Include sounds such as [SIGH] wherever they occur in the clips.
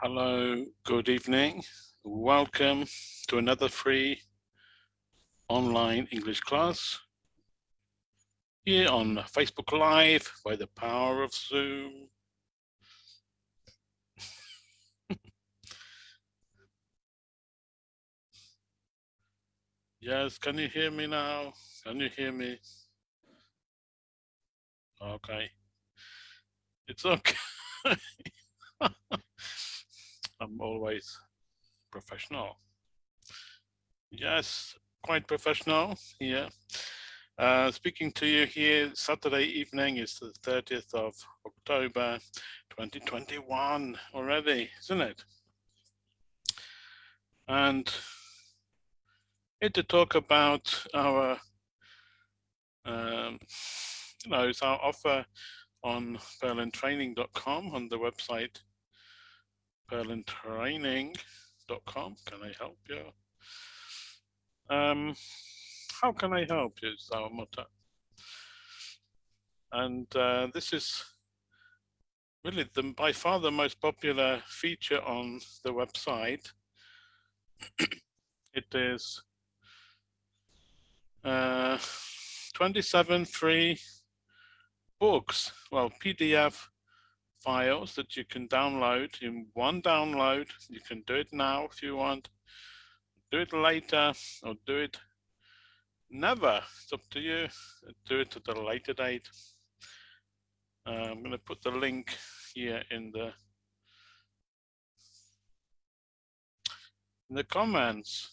Hello, good evening. Welcome to another free online English class here on Facebook Live by the power of Zoom. [LAUGHS] yes, can you hear me now? Can you hear me? Okay. It's okay. [LAUGHS] I'm always professional. Yes, quite professional here. Uh, speaking to you here Saturday evening is the 30th of October 2021 already, isn't it? And here to talk about our, um, you know, it's our offer on purlandtraining.com on the website purlandtraining.com. Can I help you? Um, how can I help you motto. And uh, this is really the, by far the most popular feature on the website. [COUGHS] it is uh, 27 free books, well, PDF files that you can download in one download. You can do it now if you want, do it later or do it never. It's up to you. Do it at a later date. Uh, I'm going to put the link here in the in the comments.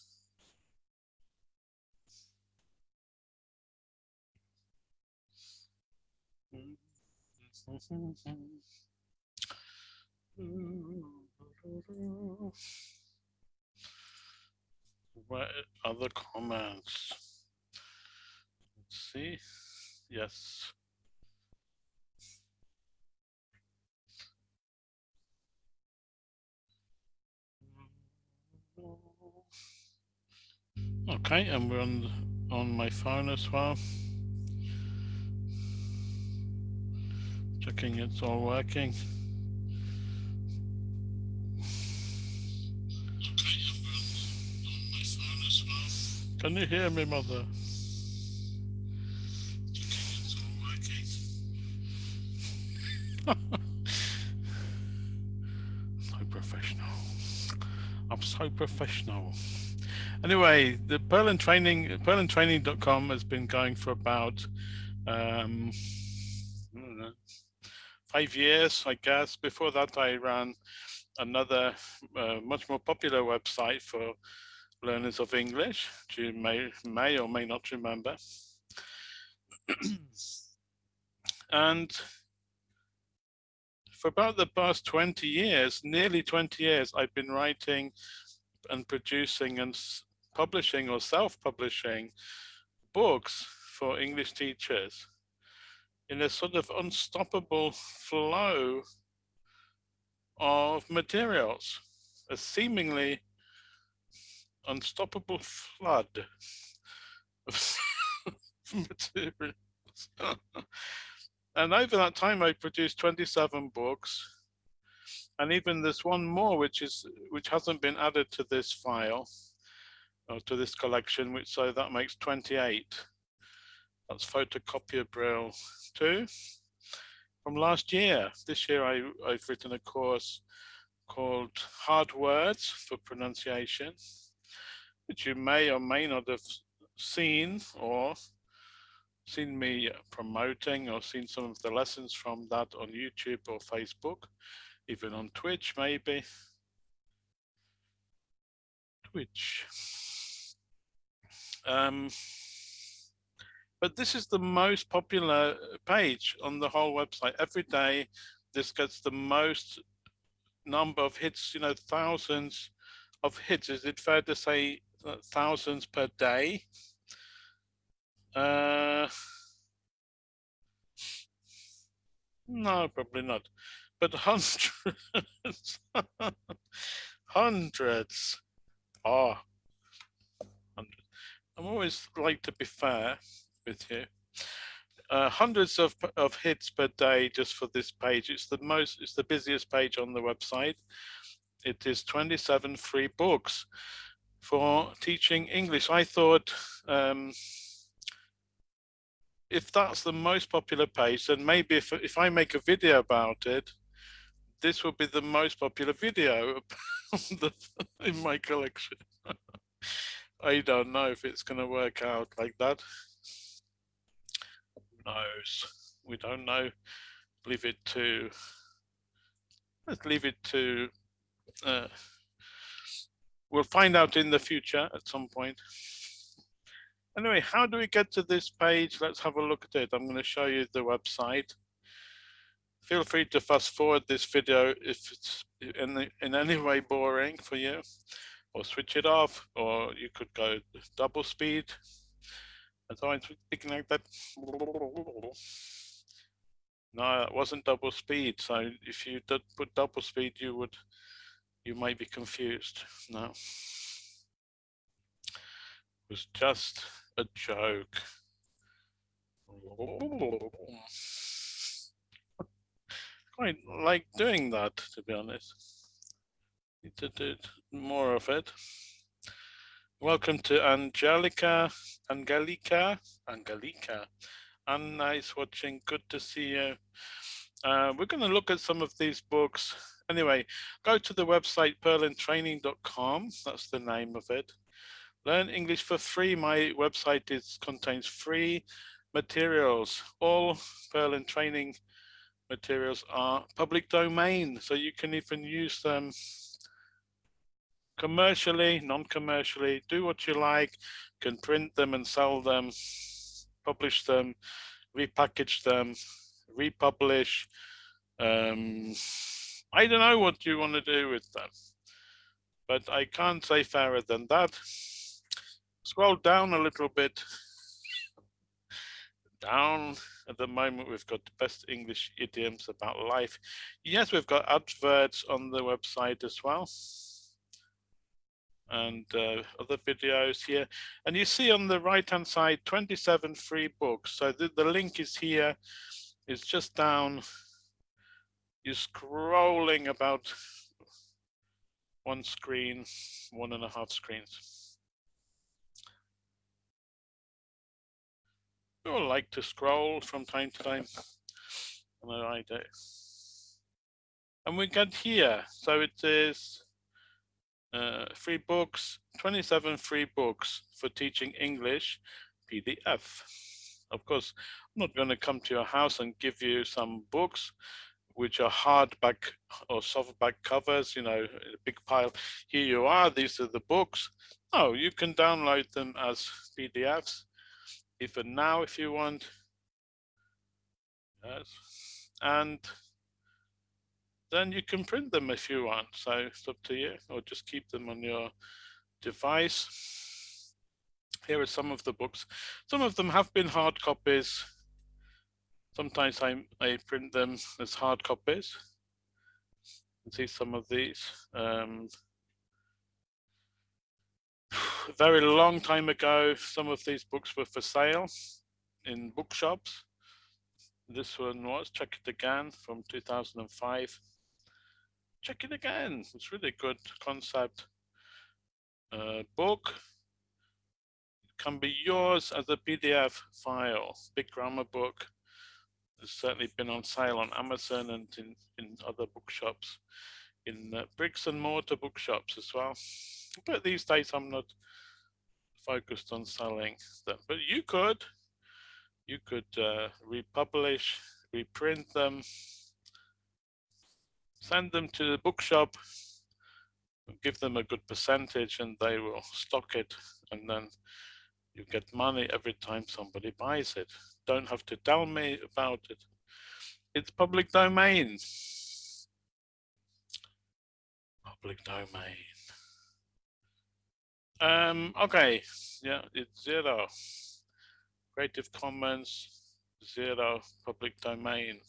What other comments? Let's see. Yes. Okay, and we're on on my phone as well. Checking it's all working. Can you hear me, mother? [LAUGHS] so professional. I'm so professional. Anyway, the Purland training, purlandtraining.com has been going for about um, five years, I guess. Before that, I ran another uh, much more popular website for learners of English, which you may, may or may not remember. [CLEARS THROAT] and for about the past 20 years, nearly 20 years, I've been writing and producing and publishing or self-publishing books for English teachers in a sort of unstoppable flow of materials, a seemingly unstoppable flood of [LAUGHS] materials. and over that time, I produced 27 books. And even there's one more, which is which hasn't been added to this file or to this collection, which so that makes 28. That's photocopier Braille 2 from last year. This year I, I've written a course called Hard Words for Pronunciation which you may or may not have seen or seen me promoting or seen some of the lessons from that on YouTube or Facebook, even on Twitch maybe. Twitch. Um, but this is the most popular page on the whole website. Every day, this gets the most number of hits, you know, thousands of hits. Is it fair to say thousands per day. Uh, no, probably not, but hundreds, [LAUGHS] hundreds. Oh, hundreds. I'm always like to be fair with you. Uh, hundreds of, of hits per day just for this page. It's the most, it's the busiest page on the website it is 27 free books for teaching English. I thought um, if that's the most popular page, then maybe if, if I make a video about it, this will be the most popular video [LAUGHS] in my collection. [LAUGHS] I don't know if it's going to work out like that. Who knows? We don't know. Leave it to, let's leave it to, uh, we'll find out in the future at some point. Anyway, how do we get to this page? Let's have a look at it. I'm going to show you the website. Feel free to fast forward this video if it's in, in any way boring for you, or switch it off, or you could go double speed. As I speaking like that. No, it wasn't double speed. So if you did put double speed, you would, you might be confused. No, it was just a joke. Quite like doing that, to be honest. Need to do more of it. Welcome to Angelica, Angelica, Angelica. Anna is watching, good to see you. Uh, we're going to look at some of these books. Anyway, go to the website purlandtraining.com, that's the name of it. Learn English for free. My website is contains free materials. All Purland training materials are public domain, so you can even use them commercially, non-commercially, do what you like, can print them and sell them, publish them, repackage them, republish. Um, I don't know what you want to do with them, but I can't say fairer than that scroll down a little bit. Down at the moment, we've got the best English idioms about life. Yes, we've got adverts on the website as well. And uh, other videos here. And you see on the right hand side, 27 free books. So the, the link is here. It's just down. You're scrolling about one screen, one and a half screens. people like to scroll from time to time. And I do. And we get here. So it is uh, free books, 27 free books for teaching English PDF. Of course, I'm not going to come to your house and give you some books which are hardback or softback covers, you know, a big pile. Here you are, these are the books. No, you can download them as PDFs even now if you want. Yes. And then you can print them if you want. So it's up to you, or just keep them on your device. Here are some of the books. Some of them have been hard copies. Sometimes I, I print them as hard copies. You see some of these. Um, a very long time ago, some of these books were for sale in bookshops. This one was Check It Again from 2005. Check it again. It's really good concept uh, book. It can be yours as a PDF file. Big grammar book. It's certainly been on sale on Amazon and in, in other bookshops, in uh, bricks and mortar bookshops as well. But these days I'm not focused on selling them, but you could, you could uh, republish, reprint them, send them to the bookshop, give them a good percentage and they will stock it and then you get money every time somebody buys it. Don't have to tell me about it. It's public domain. Public domain. Um, okay, yeah, it's zero. Creative Commons, zero, public domain.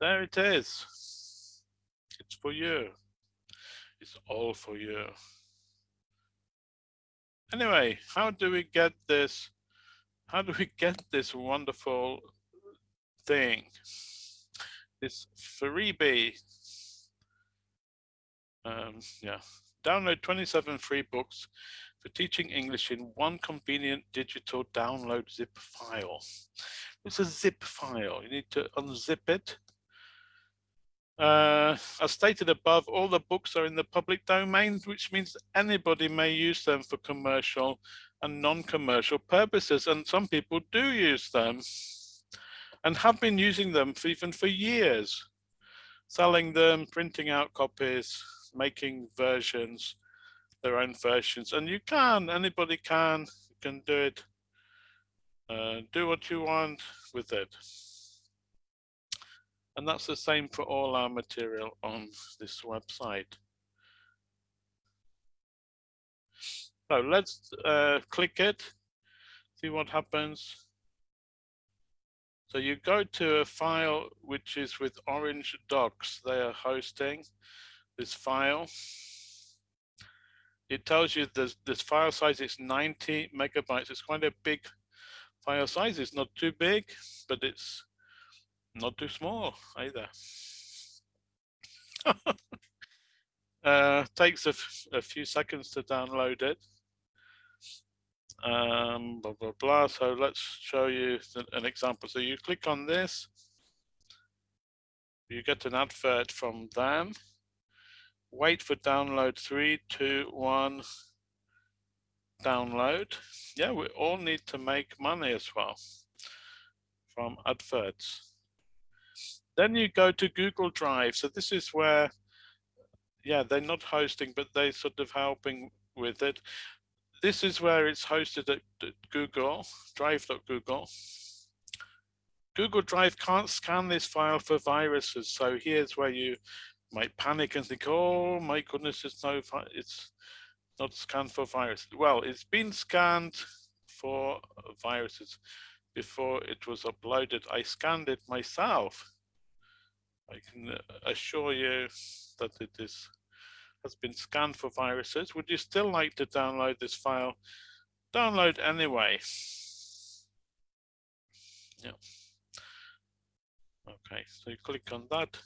There it is. It's for you. It's all for you. Anyway, how do we get this? How do we get this wonderful thing? This freebie Um, yeah, download 27 free books for teaching English in one convenient digital download zip file. It's a zip file. You need to unzip it. Uh, as stated above, all the books are in the public domain, which means anybody may use them for commercial and non-commercial purposes. And some people do use them and have been using them for even for years, selling them, printing out copies, making versions, their own versions. And you can, anybody can, you can do it, uh, do what you want with it. And that's the same for all our material on this website. So let's uh, click it, see what happens. So you go to a file which is with Orange Docs. They are hosting this file. It tells you this, this file size is 90 megabytes. It's quite a big file size. It's not too big, but it's not too small either. [LAUGHS] uh, takes a, a few seconds to download it. Um, blah, blah, blah. So let's show you an example. So you click on this, you get an advert from them. Wait for download three, two, one, download. Yeah, we all need to make money as well from adverts. Then you go to Google Drive. So this is where, yeah, they're not hosting, but they're sort of helping with it. This is where it's hosted at, Google, drive.google. Google Drive can't scan this file for viruses. So here's where you might panic and think, oh my goodness, it's no, it's not scanned for viruses. Well, it's been scanned for viruses before it was uploaded. I scanned it myself I can uh, assure you that it is has been scanned for viruses. Would you still like to download this file? Download anyway. Yeah. Okay, so you click on that.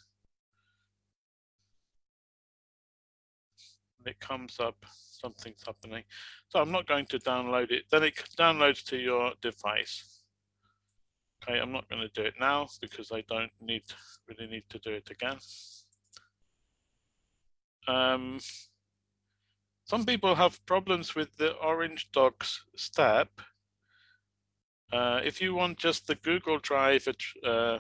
It comes up, something's happening. So I'm not going to download it. Then it downloads to your device. Okay, I'm not going to do it now because I don't need really need to do it again. Um, some people have problems with the Orange Docs step. Uh, if you want just the Google Drive uh,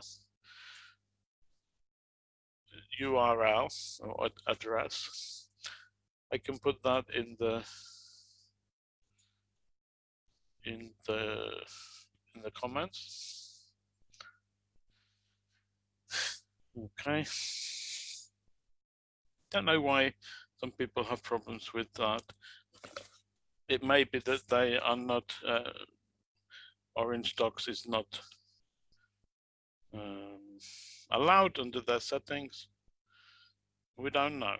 URL or address, I can put that in the in the in the comments. Okay. Don't know why some people have problems with that. It may be that they are not, uh, Orange Docs is not um, allowed under their settings. We don't know.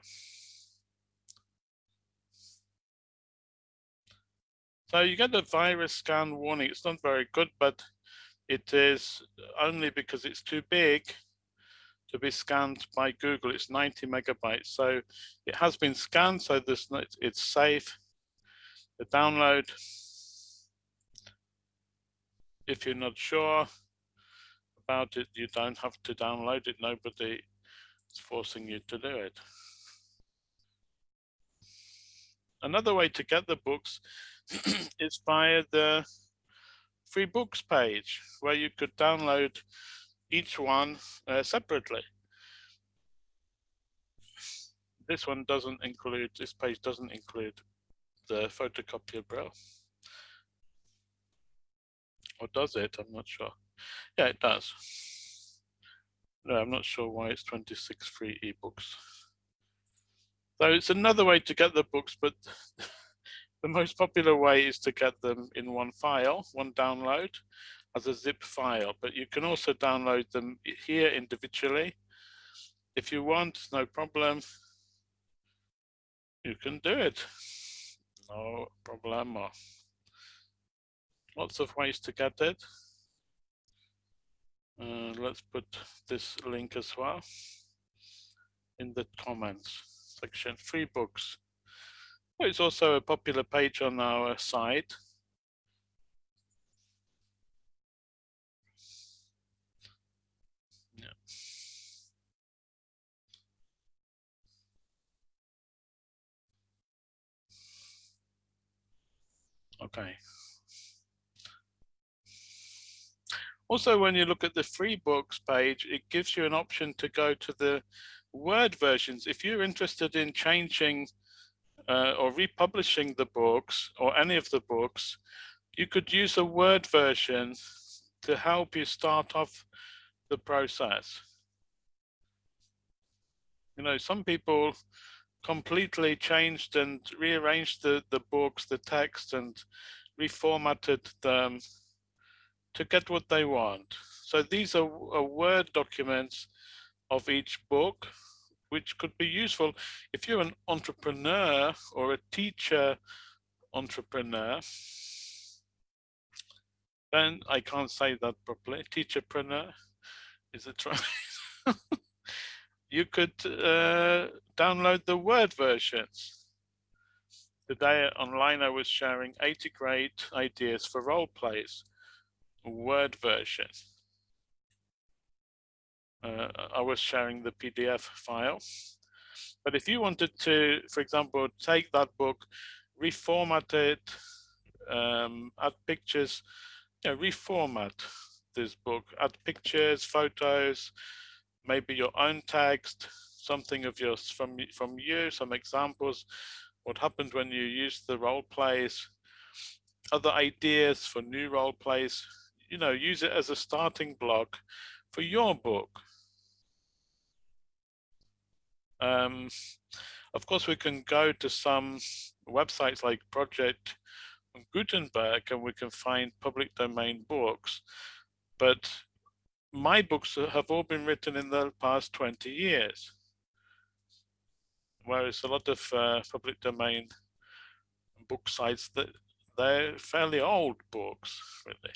So you get a virus scan warning. It's not very good, but it is only because it's too big to be scanned by Google. It's 90 megabytes. So it has been scanned, so this it's safe. The download, if you're not sure about it, you don't have to download it. Nobody is forcing you to do it. Another way to get the books [CLEARS THROAT] is via the free books page where you could download each one uh, separately. This one doesn't include, this page doesn't include the photocopier braille. Or does it? I'm not sure. Yeah, it does. No, I'm not sure why it's 26 free ebooks. So it's another way to get the books, but [LAUGHS] the most popular way is to get them in one file, one download as a zip file, but you can also download them here individually. If you want, no problem. You can do it. No problem. Lots of ways to get it. Uh, let's put this link as well in the comments. section, free books. It's also a popular page on our site. Okay. Also, when you look at the free books page, it gives you an option to go to the Word versions. If you're interested in changing uh, or republishing the books or any of the books, you could use a Word version to help you start off the process. You know, some people completely changed and rearranged the, the books, the text and reformatted them to get what they want. So these are, are Word documents of each book, which could be useful if you're an entrepreneur or a teacher entrepreneur. Then I can't say that properly. Teacherpreneur, is a right? [LAUGHS] you could uh, download the Word versions. Today online I was sharing 80 great ideas for role plays. Word version. Uh, I was sharing the PDF file. But if you wanted to, for example, take that book, reformat it, um, add pictures, you know, reformat this book, add pictures, photos, maybe your own text, something of yours from from you, some examples, what happened when you use the role plays, other ideas for new role plays, you know, use it as a starting block for your book. Um, of course, we can go to some websites like Project Gutenberg and we can find public domain books, but my books have all been written in the past 20 years. Whereas a lot of uh, public domain book sites that they're fairly old books, really.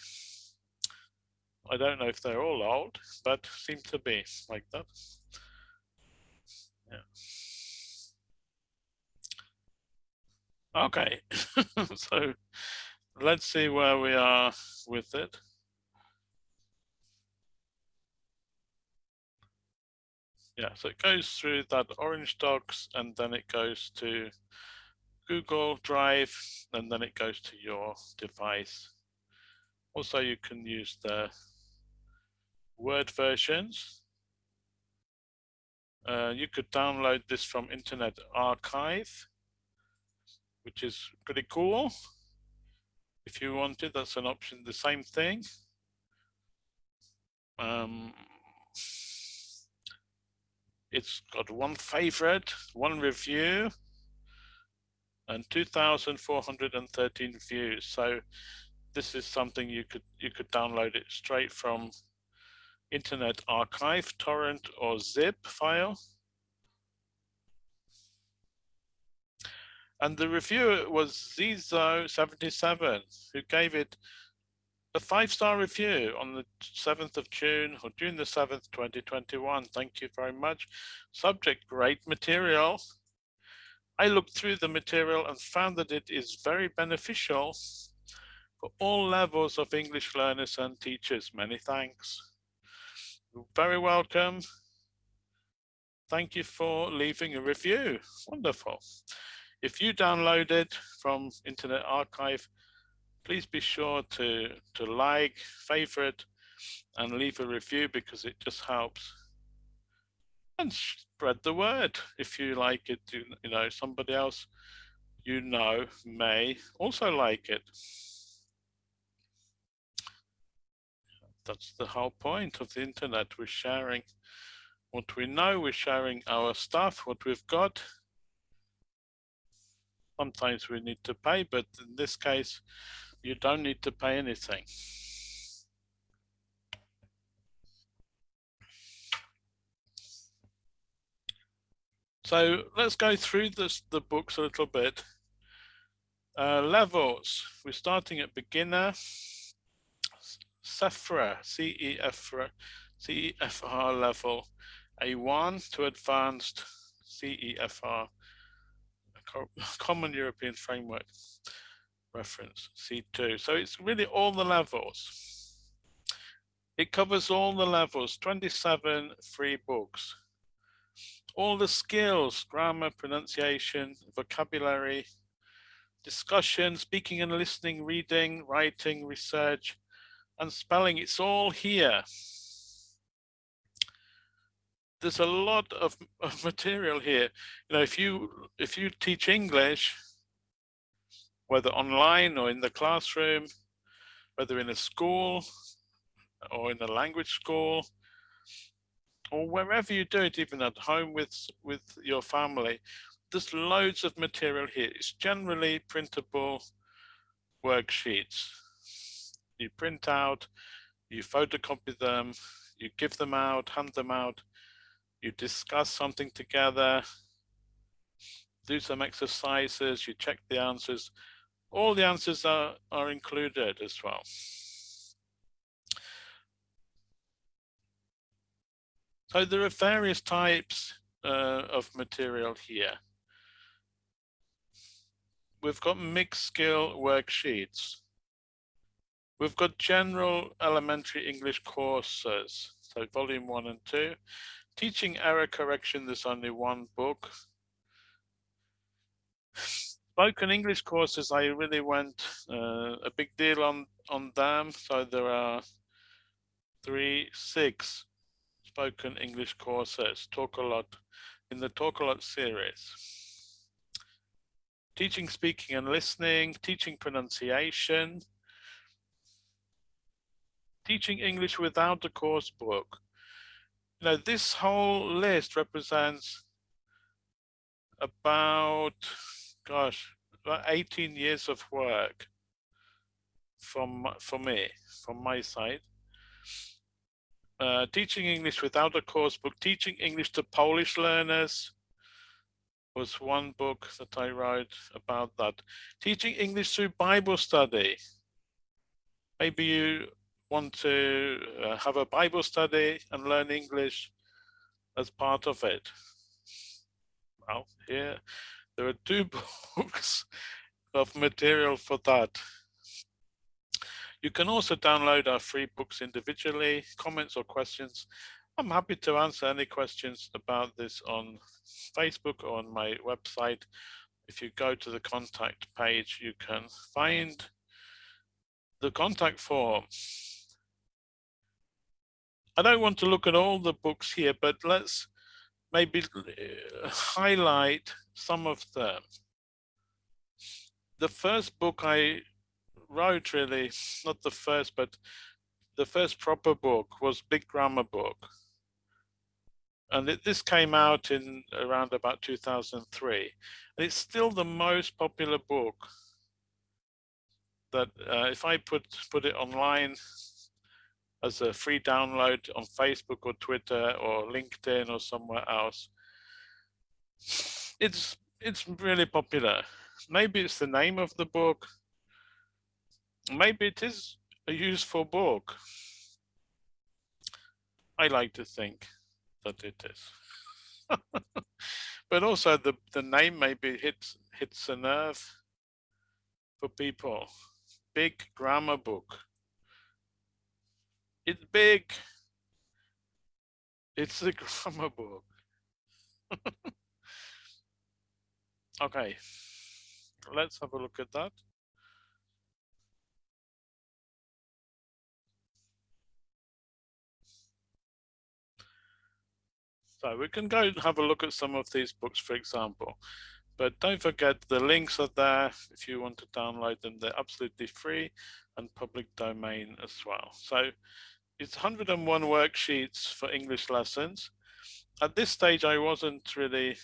I don't know if they're all old, but seem to be like that. Yeah. Okay, [LAUGHS] so let's see where we are with it. Yeah, so it goes through that orange docs and then it goes to Google Drive and then it goes to your device. Also, you can use the Word versions. Uh, you could download this from Internet Archive, which is pretty cool. If you wanted, that's an option, the same thing. Um, it's got one favorite, one review, and 2,413 views. So this is something you could you could download it straight from Internet Archive, torrent or zip file. And the reviewer was Zizo77, who gave it a five-star review on the 7th of June or June the 7th, 2021. Thank you very much. Subject, great material. I looked through the material and found that it is very beneficial for all levels of English learners and teachers. Many thanks. You're very welcome. Thank you for leaving a review. Wonderful. If you download it from Internet Archive, please be sure to, to like, favorite, and leave a review because it just helps. And spread the word. If you like it, you, you know, somebody else you know may also like it. That's the whole point of the internet. We're sharing what we know, we're sharing our stuff, what we've got. Sometimes we need to pay, but in this case, you don't need to pay anything. So let's go through this, the books a little bit. Uh, levels, we're starting at beginner, CEFRA, CEFRA, CEFR level A1 to advanced CEFR, Common European Framework Reference, C2. So it's really all the levels. It covers all the levels, 27 free books. All the skills, grammar, pronunciation, vocabulary, discussion, speaking and listening, reading, writing, research, and spelling, it's all here. There's a lot of, of material here. You know, if you if you teach English, whether online or in the classroom, whether in a school or in a language school, or wherever you do it, even at home with, with your family, there's loads of material here. It's generally printable worksheets. You print out, you photocopy them, you give them out, hand them out, you discuss something together, do some exercises, you check the answers, all the answers are, are included as well. So there are various types uh, of material here. We've got mixed skill worksheets. We've got general elementary English courses, so volume one and two. Teaching error correction, there's only one book spoken English courses, I really went uh, a big deal on, on them. So there are three, six spoken English courses, Talk a Lot, in the Talk a Lot series. Teaching speaking and listening, teaching pronunciation, teaching English without a course book. Now this whole list represents about gosh, about 18 years of work from for me, from my side. Uh, teaching English without a course book, teaching English to Polish learners was one book that I wrote about that. Teaching English through Bible study. Maybe you want to uh, have a Bible study and learn English as part of it. Well, here there are two [LAUGHS] books of material for that. You can also download our free books individually, comments or questions. I'm happy to answer any questions about this on Facebook or on my website. If you go to the contact page, you can find the contact form. I don't want to look at all the books here, but let's maybe uh, highlight some of them. The first book I wrote really, not the first, but the first proper book was Big Grammar Book. And it, this came out in around about 2003. And it's still the most popular book that uh, if I put, put it online as a free download on Facebook or Twitter or LinkedIn or somewhere else, it's it's really popular. Maybe it's the name of the book. Maybe it is a useful book. I like to think that it is. [LAUGHS] but also the, the name maybe hits hits a nerve for people. Big grammar book. It's big. It's a [LAUGHS] grammar book. [LAUGHS] Okay, let's have a look at that. So we can go and have a look at some of these books, for example. But don't forget the links are there if you want to download them. They're absolutely free and public domain as well. So it's 101 worksheets for English lessons. At this stage, I wasn't really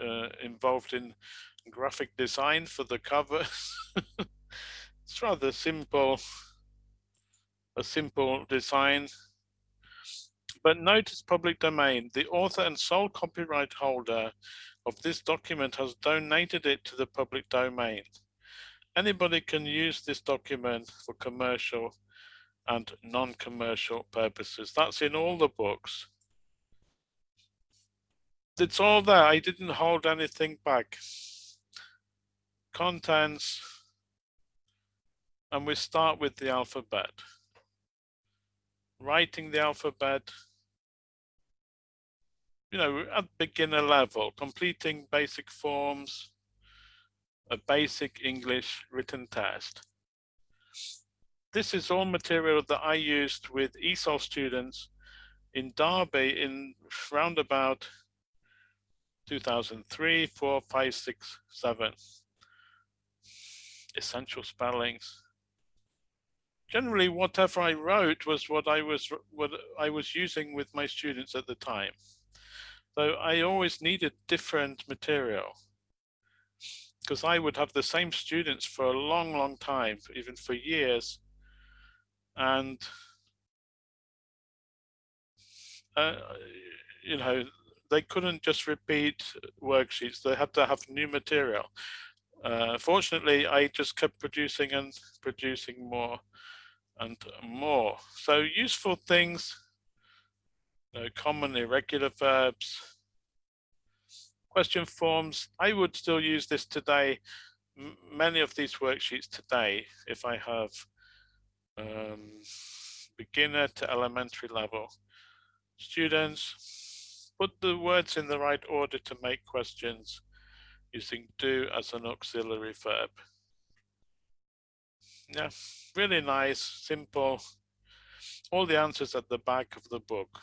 uh, involved in graphic design for the cover. [LAUGHS] it's rather simple, a simple design. But notice public domain. The author and sole copyright holder of this document has donated it to the public domain. Anybody can use this document for commercial and non-commercial purposes. That's in all the books. It's all there. I didn't hold anything back. Contents, and we start with the alphabet. Writing the alphabet, you know, at beginner level, completing basic forms, a basic English written test. This is all material that I used with ESOL students in Derby in roundabout 2003, 4, 5, 6, 7. Essential spellings. Generally, whatever I wrote was what I was what I was using with my students at the time. So I always needed different material because I would have the same students for a long, long time, even for years. And, uh, you know, they couldn't just repeat worksheets. They had to have new material. Uh, fortunately, I just kept producing and producing more and more. So useful things, you know, common irregular verbs, question forms. I would still use this today, many of these worksheets today, if I have um, beginner to elementary level students, put the words in the right order to make questions using do as an auxiliary verb. Yeah, really nice, simple. All the answers at the back of the book.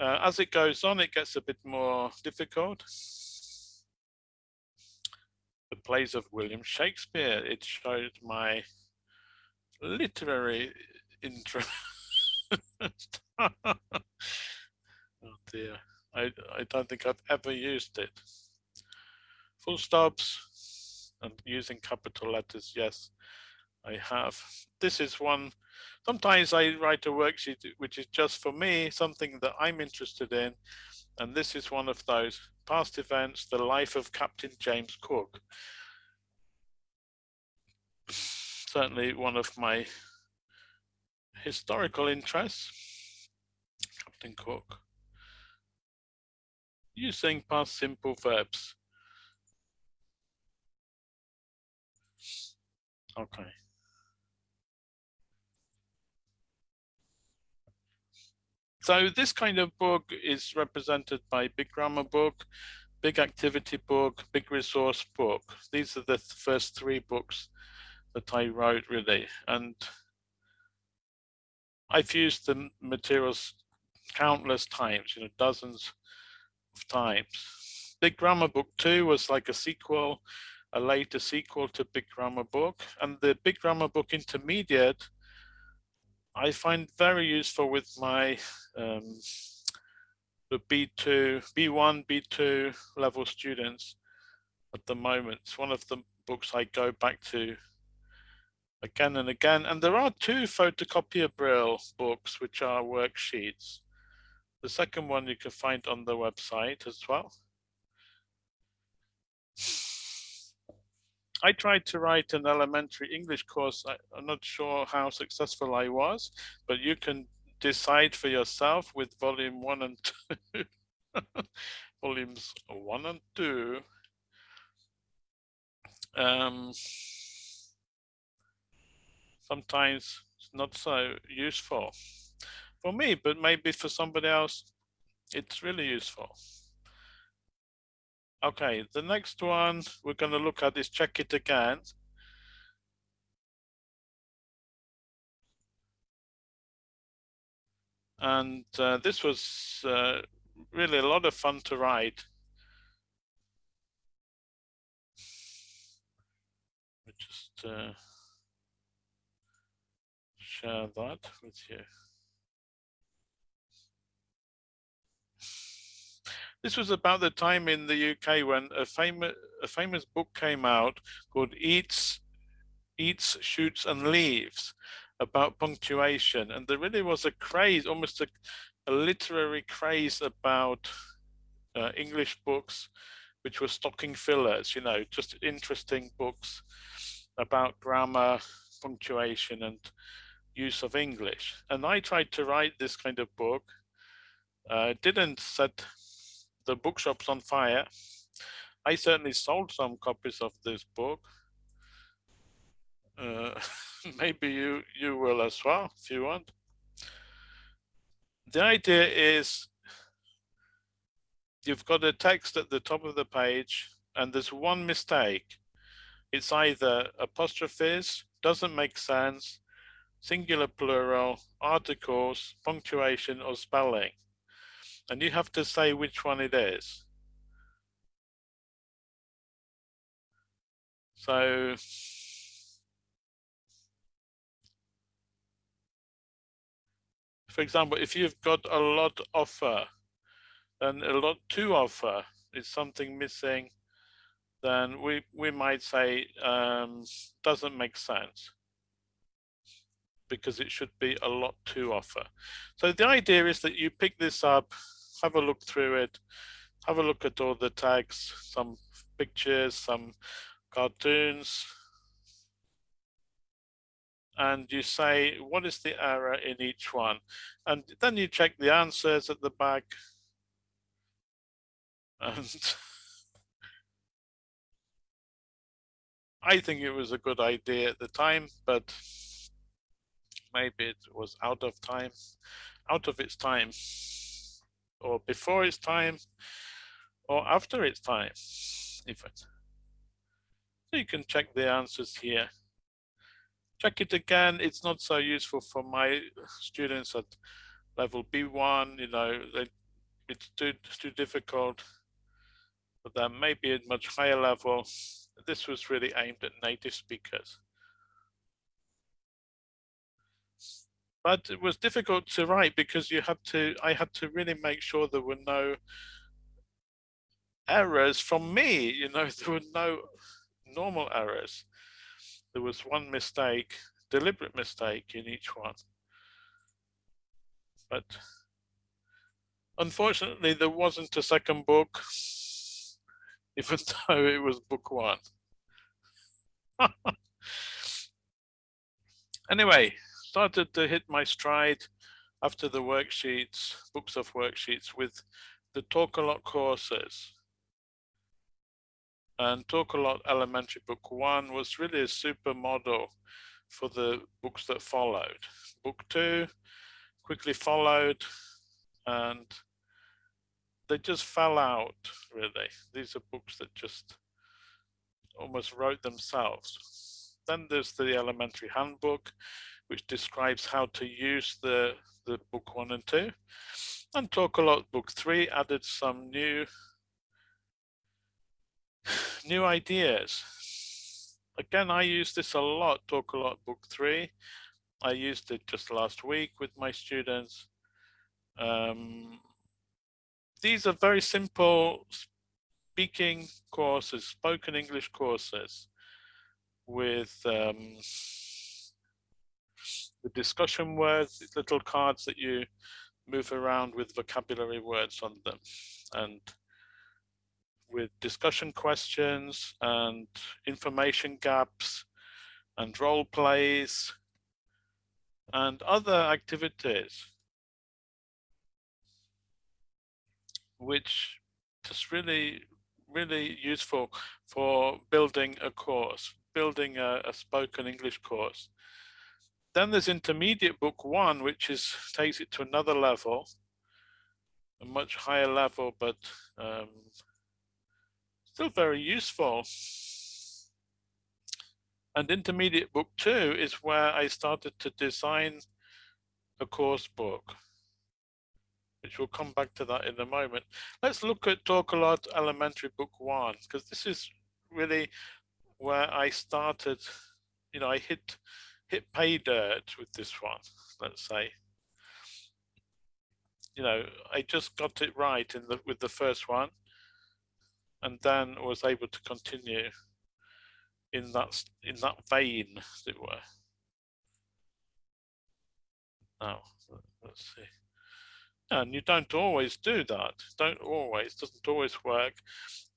Uh, as it goes on, it gets a bit more difficult. The plays of William Shakespeare, it showed my literary interest. [LAUGHS] oh dear, I, I don't think I've ever used it. Full stops and using capital letters, yes, I have. This is one Sometimes I write a worksheet which is just for me, something that I'm interested in. And this is one of those past events, the life of Captain James Cook. Certainly one of my historical interests, Captain Cook. Using past simple verbs. Okay. So this kind of book is represented by Big Grammar Book, Big Activity Book, Big Resource Book. These are the first three books that I wrote really. And I've used the materials countless times, you know, dozens of. Big Grammar Book 2 was like a sequel, a later sequel to Big Grammar Book. And the Big Grammar Book Intermediate I find very useful with my um, the B2, B1, B2 level students at the moment. It's one of the books I go back to again and again. And there are two photocopier Braille books, which are worksheets. The second one you can find on the website as well. I tried to write an elementary English course. I, am not sure how successful I was, but you can decide for yourself with volume one and two. [LAUGHS] Volumes one and two. Um, sometimes it's not so useful for me, but maybe for somebody else, it's really useful. Okay, the next one we're going to look at is check it again. And uh, this was uh, really a lot of fun to write. just uh, share that with you. This was about the time in the UK when a famous a famous book came out called Eats, Eats, Shoots and Leaves about punctuation. And there really was a craze, almost a, a literary craze about uh, English books, which were stocking fillers, you know, just interesting books about grammar, punctuation and use of English. And I tried to write this kind of book. Uh, didn't set the bookshop's on fire. I certainly sold some copies of this book. Uh, [LAUGHS] maybe you you will as well if you want. The idea is you've got a text at the top of the page and there's one mistake. It's either apostrophes, doesn't make sense, singular plural, articles, punctuation or spelling. And you have to say which one it is. So for example, if you've got a lot offer and a lot to offer is something missing, then we, we might say um, doesn't make sense because it should be a lot to offer. So the idea is that you pick this up, have a look through it, have a look at all the tags, some pictures, some cartoons, and you say, what is the error in each one? And then you check the answers at the back. And [LAUGHS] I think it was a good idea at the time, but maybe it was out of time, out of its time, or before its time, or after its time, even. So you can check the answers here check it again. It's not so useful for my students at level B1, you know, they, it's too, too difficult for them. Maybe at much higher level, this was really aimed at native speakers. But it was difficult to write because you had to, I had to really make sure there were no errors from me, you know, [LAUGHS] there were no normal errors there was one mistake, deliberate mistake in each one. But unfortunately, there wasn't a second book, [LAUGHS] even though it was book one. [LAUGHS] anyway, started to hit my stride after the worksheets, books of worksheets with the Talk a Lot courses and Talk a Lot Elementary Book One was really a super model for the books that followed. Book two quickly followed and they just fell out really. These are books that just almost wrote themselves. Then there's the elementary handbook, which describes how to use the, the book one and two. And Talk a Lot book three added some new new ideas. Again, I use this a lot, Talk a Lot Book 3. I used it just last week with my students. Um, these are very simple speaking courses, spoken English courses with um, the discussion words, these little cards that you move around with vocabulary words on them. And with discussion questions and information gaps and role plays and other activities which is really really useful for building a course building a, a spoken english course then there's intermediate book one which is takes it to another level a much higher level but um, still very useful. And intermediate book two is where I started to design a course book, which we'll come back to that in a moment. Let's look at Talk a Lot Elementary Book One, because this is really where I started, you know, I hit hit pay dirt with this one, let's say. You know, I just got it right in the with the first one and then was able to continue in that in that vein, as it were. Now, let's see. And you don't always do that. Don't always, doesn't always work.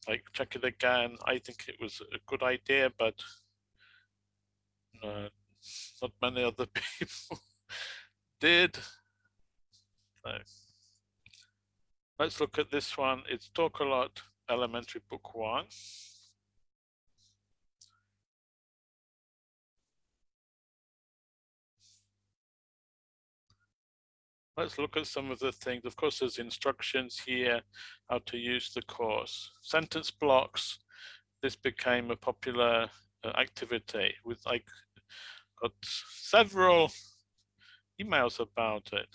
Like check it again. I think it was a good idea, but no, not many other [LAUGHS] people did. So. Let's look at this one. It's Talk a Lot Elementary Book One. Let's look at some of the things. Of course, there's instructions here, how to use the course. Sentence blocks. This became a popular uh, activity with I got several emails about it.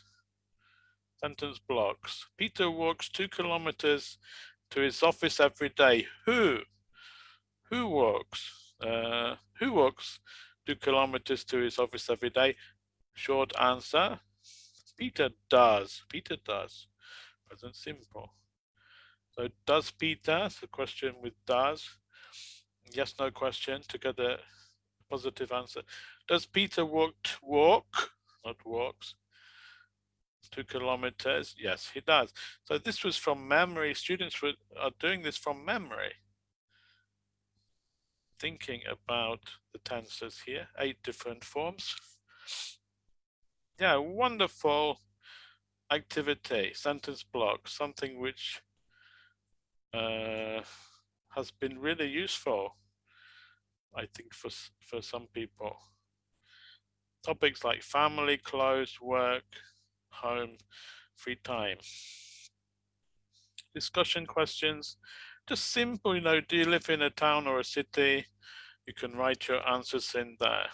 Sentence blocks. Peter walks two kilometers to his office every day. Who? Who walks? Uh, who walks two kilometers to his office every day? Short answer. Peter does. Peter does. Present simple. So does Peter? The question with does. Yes, no question to get a positive answer. Does Peter walk walk, not walks, two kilometers? Yes, he does. So this was from memory. Students were, are doing this from memory. Thinking about the tenses here, eight different forms. Yeah, wonderful activity, sentence block, something which uh, has been really useful, I think, for, for some people. Topics like family, clothes, work, home, free time. Discussion questions, just simple, you know, do you live in a town or a city? You can write your answers in there.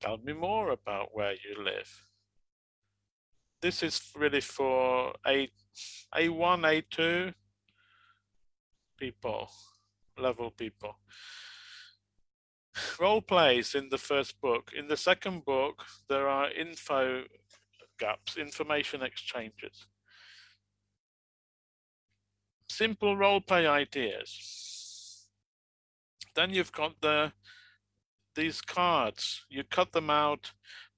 Tell me more about where you live. This is really for A, A1, A2 people, level people. Role plays in the first book. In the second book, there are info gaps, information exchanges. Simple role play ideas. Then you've got the these cards, you cut them out,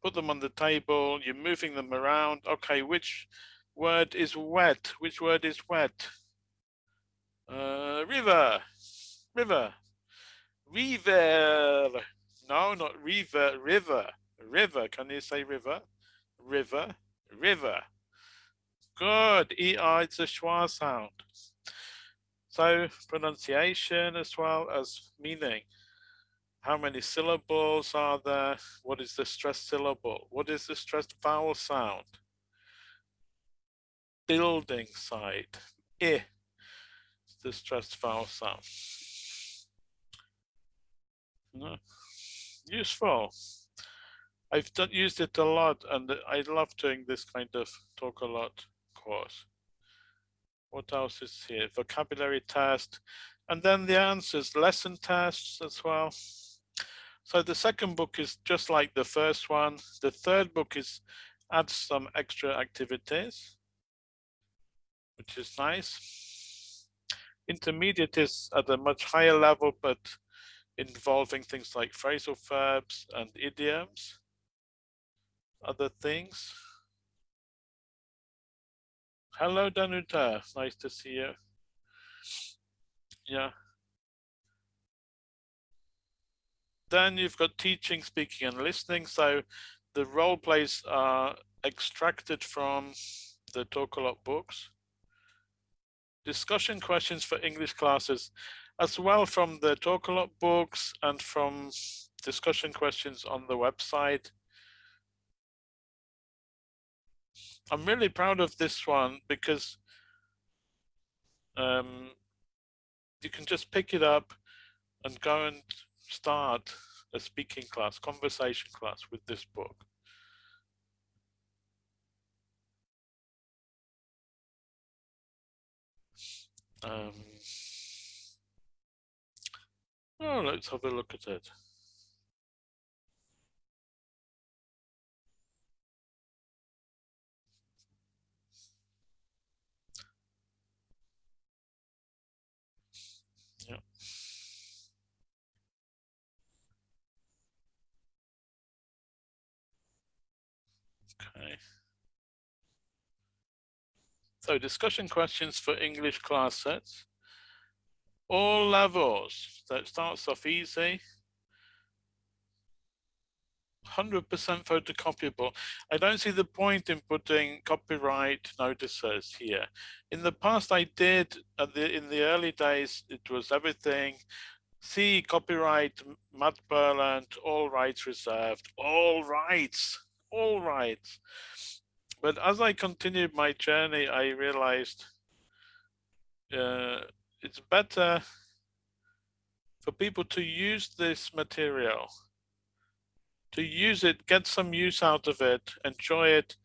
put them on the table, you're moving them around. Okay, which word is wet? Which word is wet? Uh, river, river, river. No, not river, river, river. Can you say river? River, river. Good. ER, it's a schwa sound. So pronunciation as well as meaning. How many syllables are there? What is the stressed syllable? What is the stressed vowel sound? Building site. I. The stressed vowel sound. Useful. I've done, used it a lot and I love doing this kind of talk a lot course. What else is here? Vocabulary test. And then the answers, lesson tests as well. So the second book is just like the first one. The third book is adds some extra activities, which is nice. Intermediate is at a much higher level, but involving things like phrasal verbs and idioms, other things. Hello, Danuta. Nice to see you. Yeah. Then you've got teaching, speaking and listening. So the role plays are extracted from the Talk a Lot books. Discussion questions for English classes as well from the Talk a Lot books and from discussion questions on the website. I'm really proud of this one because um, you can just pick it up and go and start a speaking class, conversation class with this book. Um, oh, let's have a look at it. Okay. So discussion questions for English class sets. All levels. So it starts off easy. 100% photocopiable. I don't see the point in putting copyright notices here. In the past, I did, the, in the early days, it was everything, see copyright, Matt Purland, all rights reserved, all rights, all rights. But as I continued my journey, I realized uh, it's better for people to use this material to use it, get some use out of it, enjoy it,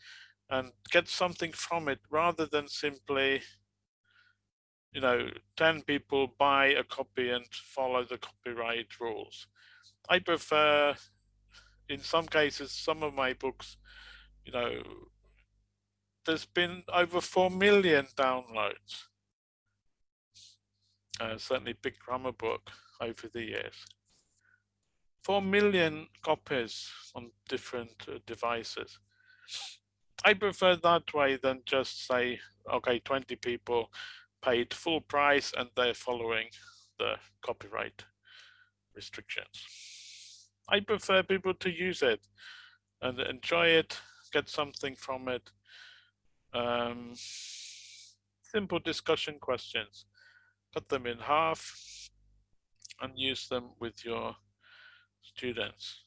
and get something from it rather than simply, you know, 10 people buy a copy and follow the copyright rules. I prefer, in some cases, some of my books, you know, there's been over 4 million downloads. Uh, certainly big grammar book over the years. 4 million copies on different uh, devices. I prefer that way than just say, okay, 20 people paid full price and they're following the copyright restrictions. I prefer people to use it and enjoy it, get something from it. Um, simple discussion questions. Cut them in half and use them with your students.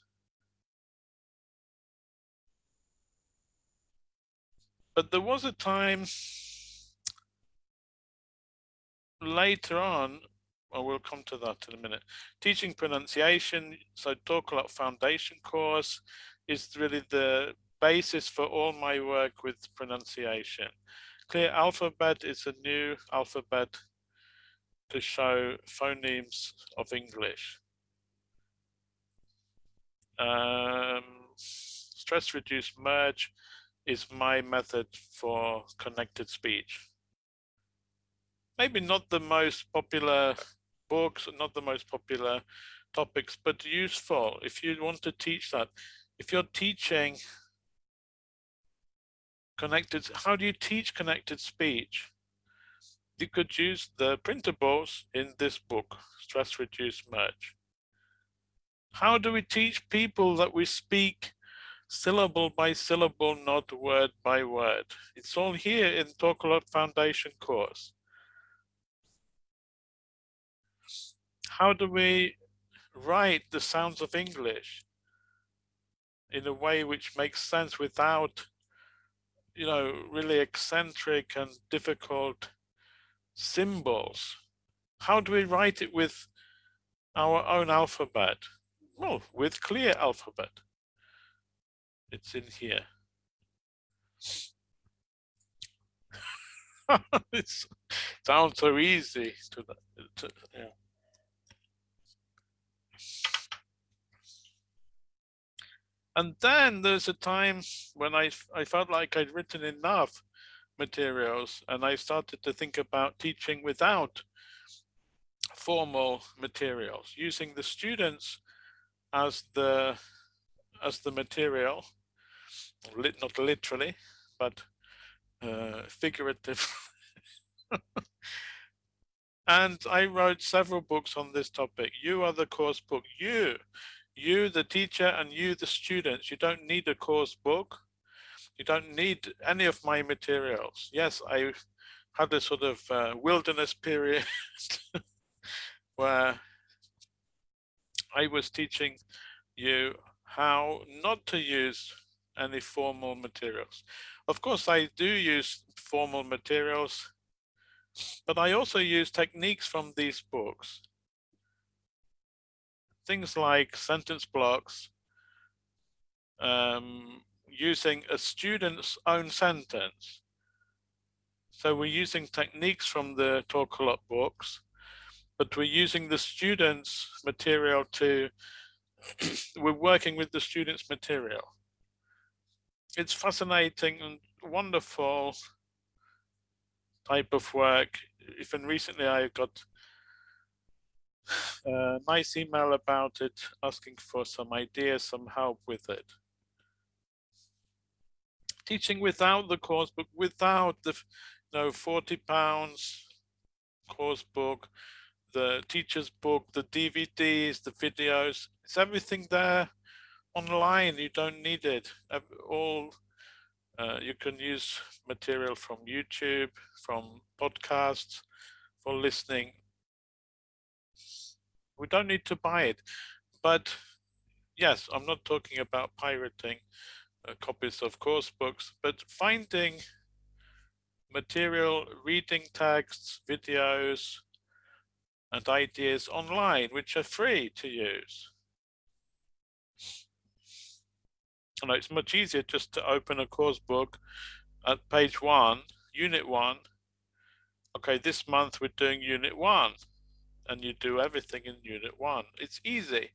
But there was a time later on, I will come to that in a minute, teaching pronunciation, so talk a lot foundation course is really the basis for all my work with pronunciation. Clear Alphabet is a new alphabet to show phonemes of English. Um, stress reduced merge is my method for connected speech. Maybe not the most popular books, not the most popular topics, but useful if you want to teach that. If you're teaching connected, how do you teach connected speech? You could use the printables in this book, Stress Reduce Merge. How do we teach people that we speak syllable by syllable, not word by word? It's all here in Talk a Lot Foundation course. How do we write the sounds of English in a way which makes sense without, you know, really eccentric and difficult symbols? How do we write it with our own alphabet? Well, with clear alphabet. It's in here. [LAUGHS] it sounds so easy to, to yeah. And then there's a time when I, I felt like I'd written enough materials and I started to think about teaching without formal materials, using the students as the as the material, not literally, but uh, figurative. [LAUGHS] and I wrote several books on this topic. You are the course book. You, you the teacher and you the students. You don't need a course book. You don't need any of my materials. Yes, I had a sort of uh, wilderness period [LAUGHS] where I was teaching you how not to use any formal materials. Of course, I do use formal materials, but I also use techniques from these books. Things like sentence blocks, um, using a student's own sentence. So we're using techniques from the Talk a Lot books, but we're using the students material to, [COUGHS] we're working with the students material. It's fascinating and wonderful type of work. Even recently I got a nice email about it, asking for some ideas, some help with it. Teaching without the course book, without the you know, 40 pounds course book, the teacher's book, the DVDs, the videos, it's everything there online, you don't need it. All uh, you can use material from YouTube, from podcasts for listening. We don't need to buy it, but yes, I'm not talking about pirating uh, copies of course books, but finding material, reading texts, videos, and ideas online, which are free to use. And it's much easier just to open a course book at page one, unit one. Okay, this month we're doing unit one and you do everything in unit one. It's easy.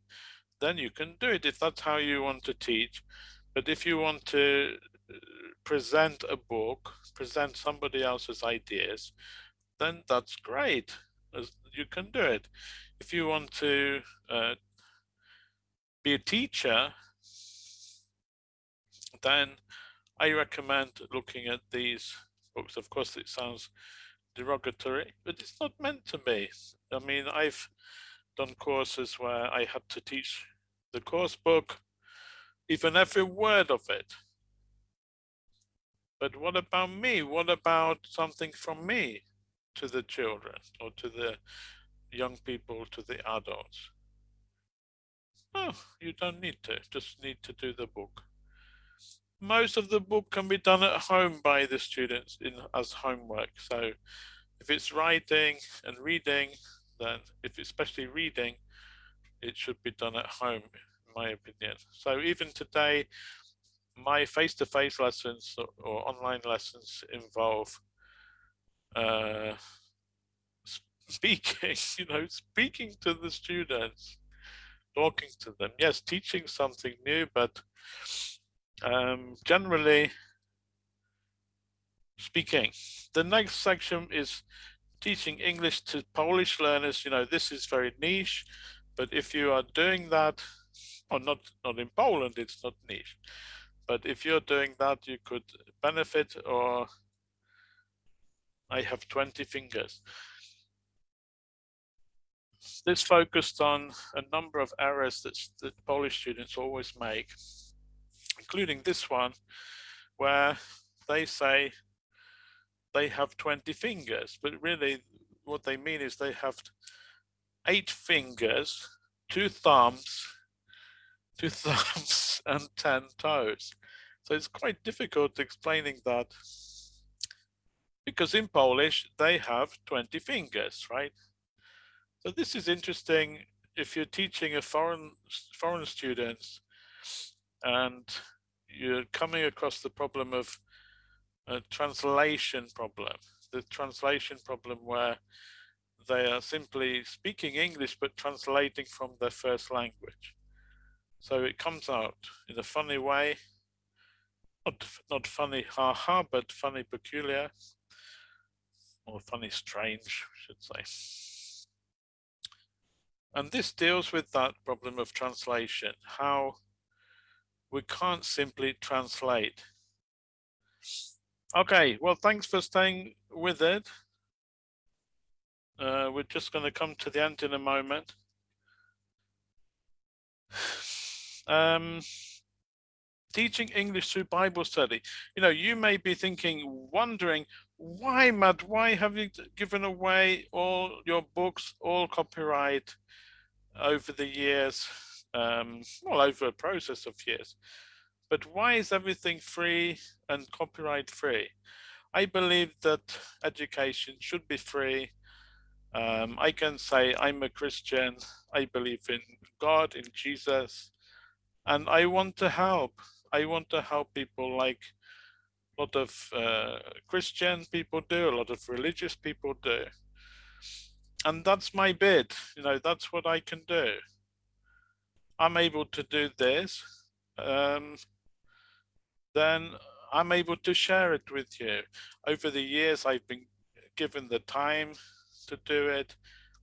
Then you can do it if that's how you want to teach. But if you want to uh, present a book, present somebody else's ideas, then that's great. You can do it. If you want to uh, be a teacher, then I recommend looking at these books. Of course, it sounds derogatory, but it's not meant to be. I mean, I've done courses where I had to teach the course book, even every word of it. But what about me? What about something from me to the children or to the young people, to the adults? Oh, you don't need to, just need to do the book. Most of the book can be done at home by the students in as homework. So if it's writing and reading, then if it's especially reading, it should be done at home, my opinion. So even today, my face-to-face -face lessons or, online lessons involve uh, speaking, [LAUGHS] you know, speaking to the students, talking to them. Yes, teaching something new, but um, generally speaking. The next section is teaching English to Polish learners. You know, this is very niche, but if you are doing that, or not, not in Poland, it's not niche. But if you're doing that, you could benefit or I have 20 fingers. This focused on a number of errors that, that Polish students always make, including this one, where they say they have 20 fingers, but really what they mean is they have eight fingers, two thumbs, two thumbs and 10 [LAUGHS] toes. So it's quite difficult explaining that because in Polish, they have 20 fingers, right? So this is interesting if you're teaching a foreign foreign students and you're coming across the problem of a translation problem, the translation problem where they are simply speaking English but translating from their first language. So it comes out in a funny way, not, not funny haha, but funny peculiar, or funny strange, I should say. And this deals with that problem of translation, how we can't simply translate Okay, well, thanks for staying with it. Uh, we're just going to come to the end in a moment. Um, teaching English through Bible study. You know, you may be thinking, wondering, why, Matt, why have you given away all your books, all copyright over the years, um, well, over a process of years? But why is everything free and copyright free? I believe that education should be free. Um, I can say I'm a Christian, I believe in God, in Jesus, and I want to help. I want to help people like a lot of uh, Christian people do, a lot of religious people do. And that's my bid, you know, that's what I can do. I'm able to do this. Um, then I'm able to share it with you. Over the years, I've been given the time to do it.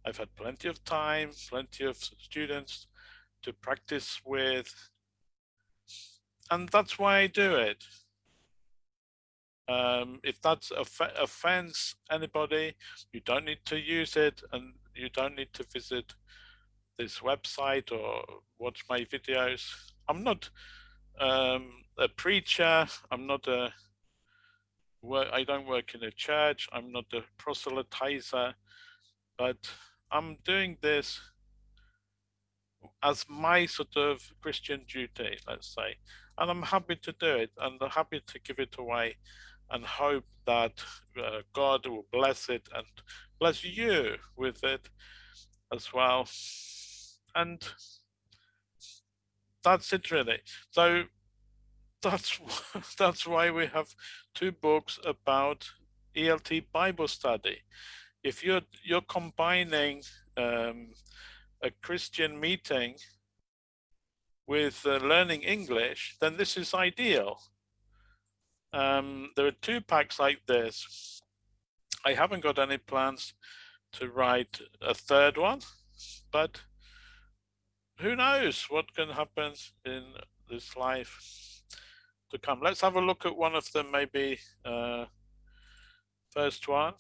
I've had plenty of time, plenty of students to practice with. And that's why I do it. Um, if that off offends anybody, you don't need to use it and you don't need to visit this website or watch my videos. I'm not um, a preacher. I'm not a. I don't work in a church. I'm not a proselytizer, but I'm doing this as my sort of Christian duty, let's say, and I'm happy to do it and I'm happy to give it away and hope that uh, God will bless it and bless you with it as well. And that's it really. So that's [LAUGHS] that's why we have two books about ELT Bible study. If you're you're combining um, a Christian meeting with uh, learning English, then this is ideal. Um, there are two packs like this. I haven't got any plans to write a third one, but who knows what can happen in this life to come. Let's have a look at one of them, maybe uh, first one.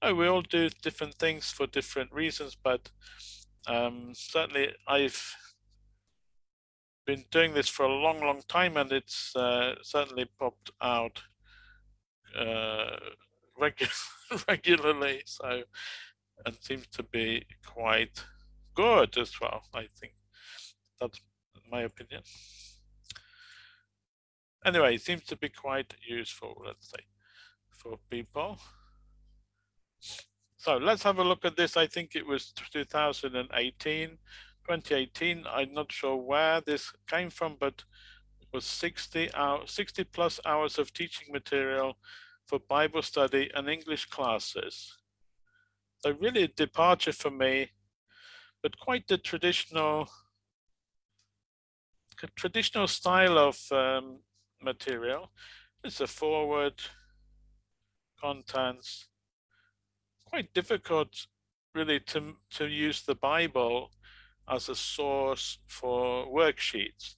Oh, we all do different things for different reasons, but um, certainly I've been doing this for a long, long time, and it's uh, certainly popped out uh, regu [LAUGHS] regularly. So, and seems to be quite good as well. I think that's my opinion. Anyway, it seems to be quite useful, let's say, for people. So let's have a look at this. I think it was 2018. 2018. I'm not sure where this came from, but it was 60 hours, 60 plus hours of teaching material for Bible study and English classes. So really a departure for me, but quite the traditional, traditional style of um, material. It's a forward, contents, quite difficult really to, to use the Bible as a source for worksheets.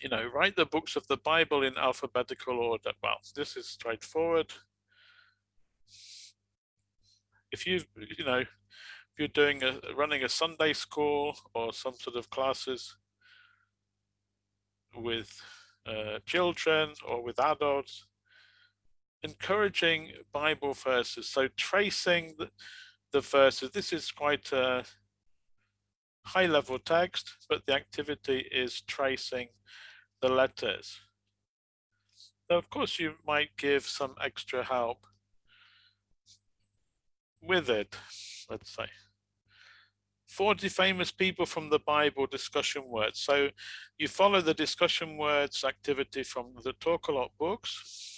You know, write the books of the Bible in alphabetical order. Well, this is straightforward. If you, you know, if you're doing a running a Sunday school or some sort of classes with uh, children or with adults, encouraging Bible verses. So tracing the, the verses, this is quite a high level text, but the activity is tracing the letters. So of course you might give some extra help with it, let's say. 40 famous people from the Bible discussion words. So you follow the discussion words activity from the Talk a Lot books,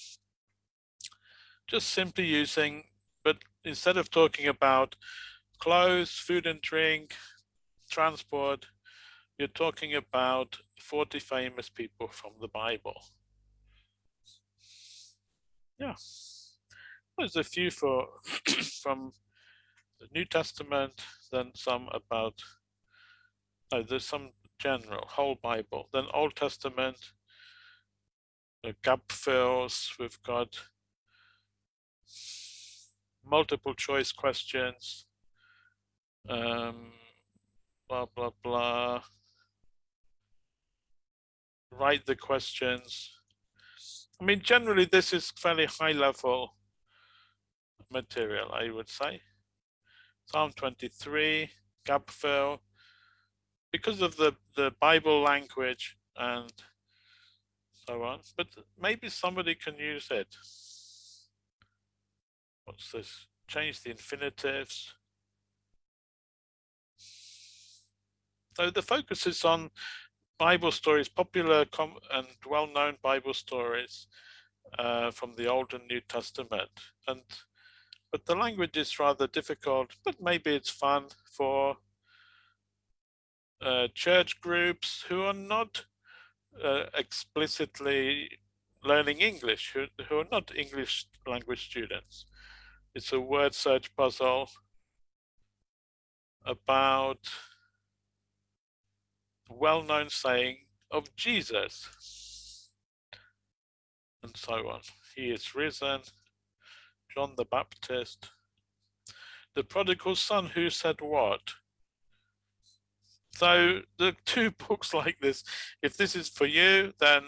just simply using, but instead of talking about clothes, food and drink, transport, you're talking about 40 famous people from the Bible. Yeah, there's a few for [COUGHS] from the New Testament, then some about, no, there's some general, whole Bible, then Old Testament, the gap fills, we've got multiple choice questions, um, blah, blah, blah. Write the questions. I mean, generally, this is fairly high level material, I would say. Psalm 23, gap fill. Because of the, the Bible language and so on, but maybe somebody can use it. What's this? Change the infinitives. So the focus is on Bible stories, popular and well-known Bible stories uh, from the Old and New Testament. And but the language is rather difficult, but maybe it's fun for uh, church groups who are not uh, explicitly learning English, who, who are not English language students. It's a word search puzzle about the well-known saying of Jesus and so on. He is risen, John the Baptist, the prodigal son who said what? so the two books [LAUGHS] like this, if this is for you, then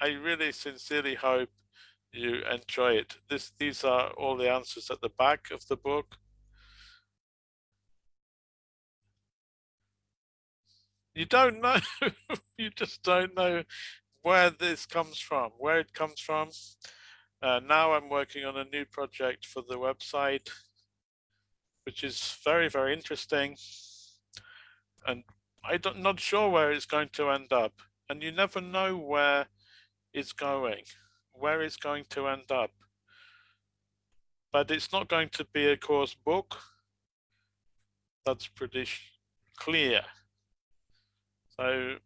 I really sincerely hope you enjoy it. This, these are all the answers at the back of the book. You don't know, [LAUGHS] you just don't know where this comes from, where it comes from. Uh, now I'm working on a new project for the website, which is very, very interesting. And I'm not sure where it's going to end up. And you never know where it's going, where it's going to end up. But it's not going to be a course book. That's pretty clear. So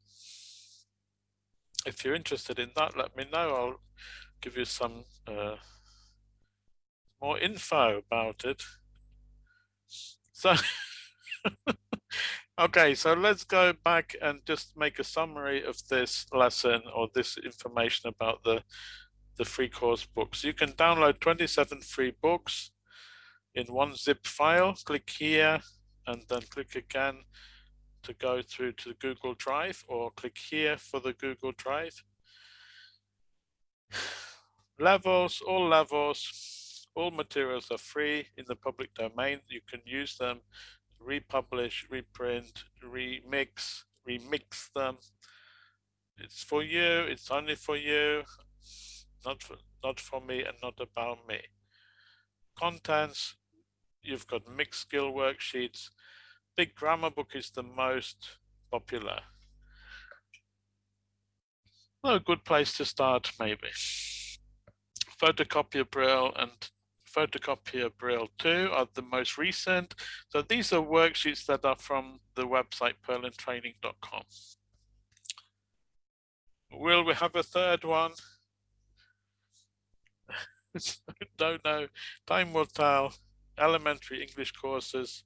if you're interested in that, let me know. I'll give you some uh, more info about it. So, [LAUGHS] okay, so let's go back and just make a summary of this lesson or this information about the, the free course books. You can download 27 free books in one zip file. Click here and then click again to go through to the Google Drive or click here for the Google Drive. Levels, all levels, all materials are free in the public domain. You can use them, republish, reprint, remix, remix them. It's for you, it's only for you, not for, not for me and not about me. Contents, you've got mixed skill worksheets, Big Grammar Book is the most popular. Well, a good place to start, maybe. Photocopier Braille and Photocopier Braille 2 are the most recent. So these are worksheets that are from the website purlandtraining.com. Will we have a third one? [LAUGHS] Don't know. Time will tell. Elementary English courses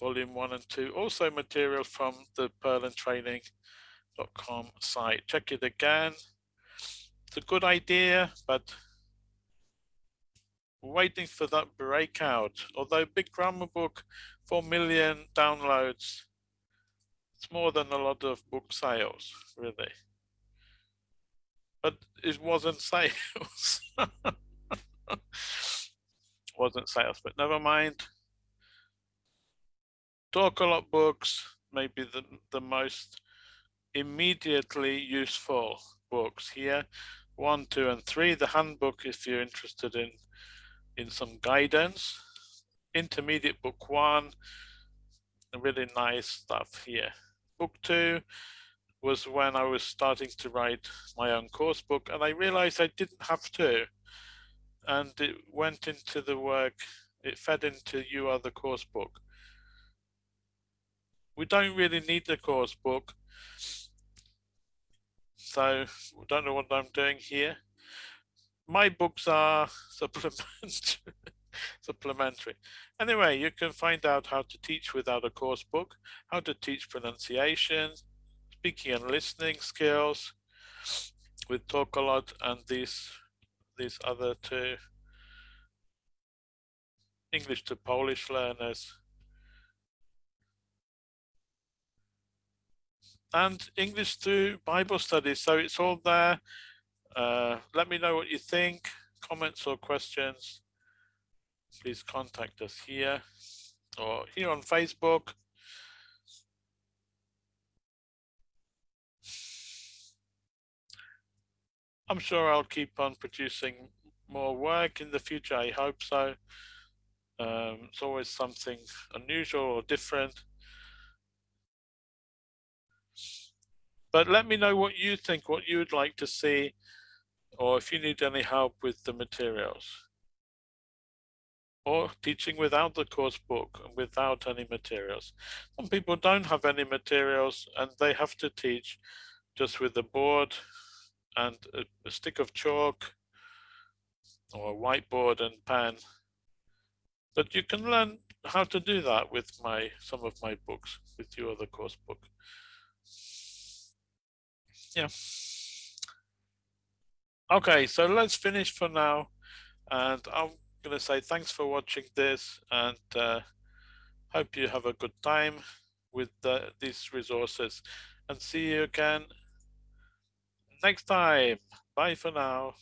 volume one and two. Also material from the purlandtraining.com site. Check it again. It's a good idea, but waiting for that breakout. Although Big Grammar Book, 4 million downloads, it's more than a lot of book sales, really. But it wasn't sales. [LAUGHS] wasn't sales, but never mind. Talk a lot books may be the, the most immediately useful books here. One, two, and three. The handbook if you're interested in in some guidance. Intermediate book one, really nice stuff here. Book two was when I was starting to write my own course book and I realized I didn't have to. And it went into the work, it fed into You Are the Course book we don't really need the course book. So I don't know what I'm doing here. My books are [LAUGHS] supplementary. supplementary. Anyway, you can find out how to teach without a course book, how to teach pronunciation, speaking and listening skills We Talk a Lot and these these other two English to Polish learners and English to Bible studies. So it's all there. Uh, let me know what you think, comments or questions. Please contact us here or here on Facebook. I'm sure I'll keep on producing more work in the future. I hope so. Um, it's always something unusual or different. But let me know what you think, what you would like to see, or if you need any help with the materials. Or teaching without the course book and without any materials. Some people don't have any materials and they have to teach just with the board and a, a stick of chalk or a whiteboard and pen. But you can learn how to do that with my some of my books, with your other course book yeah. Okay, so let's finish for now. And I'm going to say thanks for watching this and uh, hope you have a good time. with the, these resources and see you again next time. Bye for now.